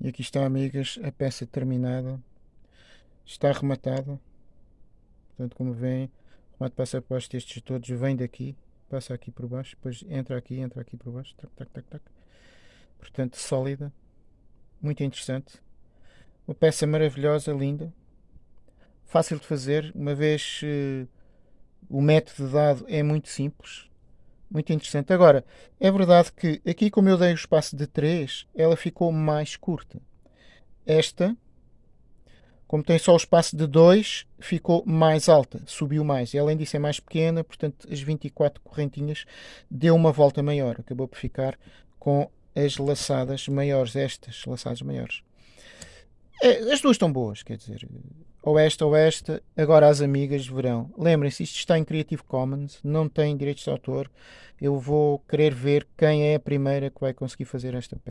E aqui está, amigas, a peça terminada. Está rematada. Portanto, como veem, o remate passa por baixo destes todos, vem daqui, passa aqui por baixo, depois entra aqui, entra aqui por baixo. Tac, tac, tac, tac. Portanto, sólida. Muito interessante. Uma peça maravilhosa, linda. Fácil de fazer, uma vez uh, o método dado é muito simples muito interessante. Agora, é verdade que aqui, como eu dei o espaço de 3, ela ficou mais curta. Esta, como tem só o espaço de 2, ficou mais alta, subiu mais. E além disso é mais pequena, portanto as 24 correntinhas deu uma volta maior. Acabou por ficar com as laçadas maiores, estas laçadas maiores. É, as duas estão boas, quer dizer, ou esta ou esta, agora as amigas verão. Lembrem-se, isto está em Creative Commons, não tem direitos de autor. Eu vou querer ver quem é a primeira que vai conseguir fazer esta peça.